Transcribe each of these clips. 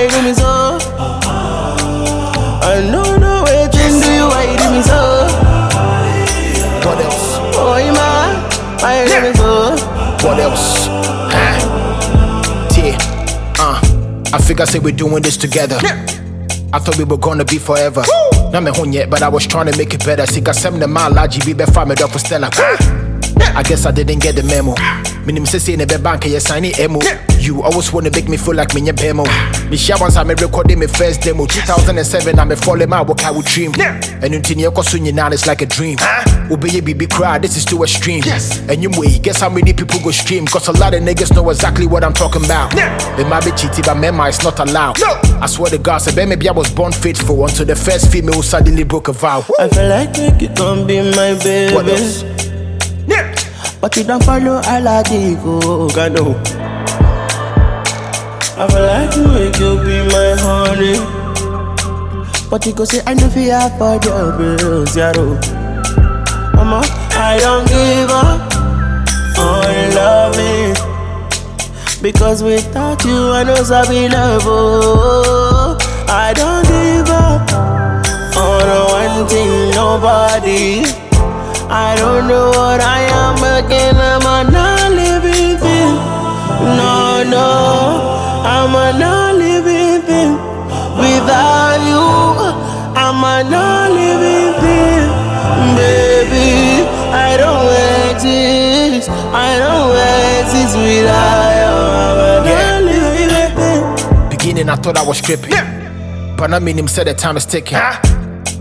why you do me so? I know no way, Jim, do you why you do me so? What else? Oh, Ima, why you do me so? What else? Huh? T, uh, I think I said we're doing this together. I thought we were gonna be forever. Not me home yet, but I was trying to make it better. See, I send the mile, I GB, be farm it up for Stella. I guess I didn't get the memo. Minim say say never bank you sign it emo. You always wanna make me feel like me bemo. Me share once I me recording my first demo. 2007 I'm a falling out what I would dream. And you go soon now it's like a dream. Obey oh, your baby cry, this is too extreme. Yes. And you way, guess how many people go stream? Cause a lot of niggas know exactly what I'm talking about. They might be cheating, but mema it's not allowed. I swear to God, say maybe I was born faithful until the first female suddenly broke a vow. I feel like you come be my baby. What else? But you don't follow Aladigo, Gano. I know. I feel like you make you be my honey. But you go say I know fi afford your bills, yaro. Mama, I don't give up on loving. Because without you, I know Sabi love. Oh, I don't give up on one thing, nobody. I don't know what I am again. I'm a non-living thing. No, no, I'm a non-living thing. Without you, I'm a non-living thing, baby. I don't exist. I don't exist without you. I'm a Yeah. non-living thing. Beginning, I thought I was tripping. But I mean, him said the time is ticking.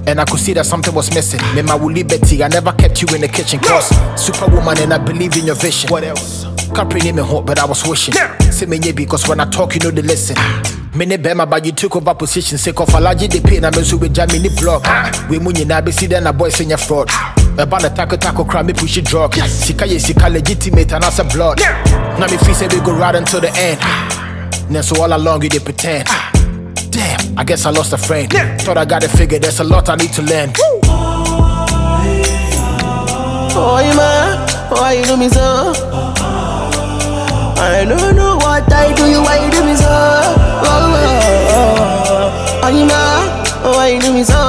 And I could see that something was missing. Me, my Betty, I never kept you in the kitchen. Cause superwoman, and I believe in your vision. What else? Capri name me hot, but I was wishing. Yeah. Say me, yeah, because when I talk, you know they listen. Mene bema but you took over position Sake of allergy the pain I'm so with jam in the block ah. We munyi na be see then a boy your fraud About the taco taco crime me push it drug Sika ye sika legitimate and as a blood. Now me feel say we go right until the end Then so all along you they pretend ah. Damn, I guess I lost a friend Yeah. Thought I got it figured, there's a lot I need to learn Oh, you man, why you do me so? I don't know what I do you, why you do me so? Oh, oh, oh. Oh, you man, why you do me so?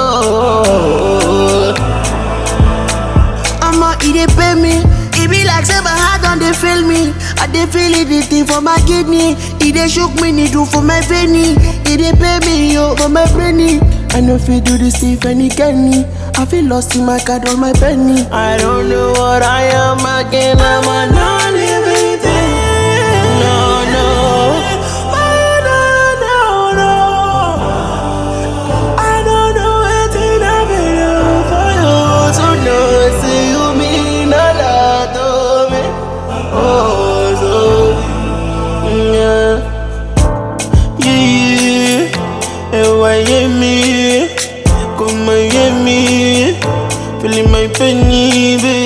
I'ma eat it, pay me. It be like say my heart on they feel me. I dey feel it, for my kidney. It dey shook me, need do for my veiny. It dey pay me, yo, for my brainy. I know if you do this thing, any Kenny. I feel lost in my card, all my penny. I don't know what I am again. I'm a non-living Miami, go Miami, feeling my penny, baby.